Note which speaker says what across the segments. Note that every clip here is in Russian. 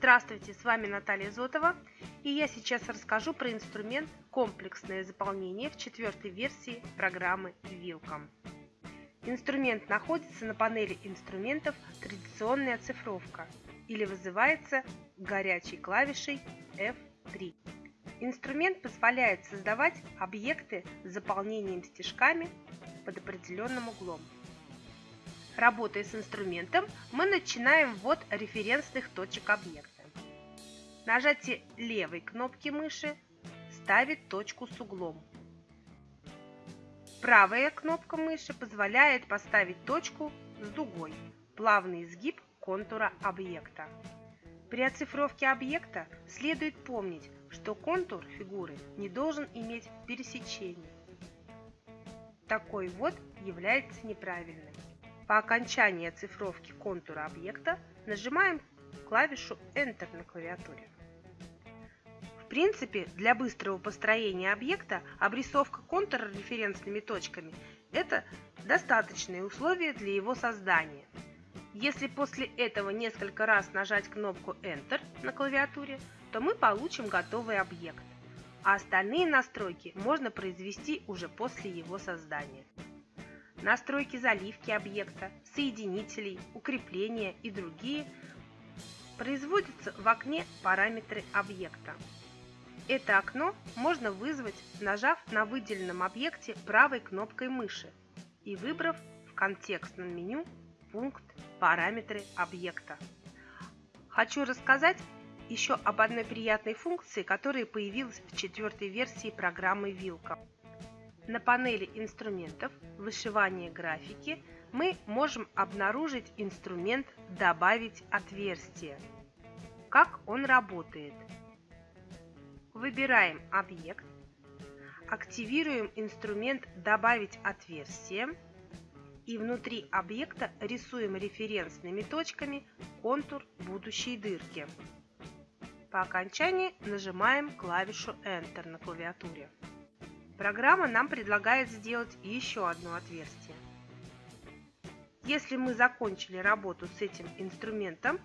Speaker 1: Здравствуйте, с вами Наталья Зотова, и я сейчас расскажу про инструмент «Комплексное заполнение» в четвертой версии программы Welcome. Инструмент находится на панели инструментов «Традиционная оцифровка» или вызывается горячей клавишей F3. Инструмент позволяет создавать объекты с заполнением стежками под определенным углом. Работая с инструментом, мы начинаем ввод референсных точек объекта. Нажатие левой кнопки мыши ставит точку с углом. Правая кнопка мыши позволяет поставить точку с дугой, плавный изгиб контура объекта. При оцифровке объекта следует помнить, что контур фигуры не должен иметь пересечений. Такой ввод является неправильным. По окончании оцифровки контура объекта нажимаем клавишу Enter на клавиатуре. В принципе, для быстрого построения объекта обрисовка контура референсными точками – это достаточные условия для его создания. Если после этого несколько раз нажать кнопку Enter на клавиатуре, то мы получим готовый объект, а остальные настройки можно произвести уже после его создания настройки заливки объекта, соединителей, укрепления и другие производятся в окне «Параметры объекта». Это окно можно вызвать, нажав на выделенном объекте правой кнопкой мыши и выбрав в контекстном меню пункт «Параметры объекта». Хочу рассказать еще об одной приятной функции, которая появилась в четвертой версии программы Вилка. На панели инструментов вышивания графики мы можем обнаружить инструмент «Добавить отверстие». Как он работает? Выбираем объект, активируем инструмент «Добавить отверстие» и внутри объекта рисуем референсными точками контур будущей дырки. По окончании нажимаем клавишу Enter на клавиатуре. Программа нам предлагает сделать еще одно отверстие. Если мы закончили работу с этим инструментом,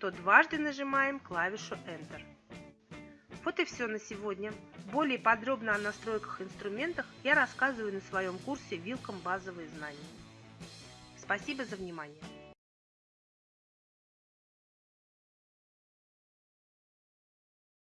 Speaker 1: то дважды нажимаем клавишу Enter. Вот и все на сегодня. Более подробно о настройках инструментах я рассказываю на своем курсе «Вилком базовые знания». Спасибо за внимание!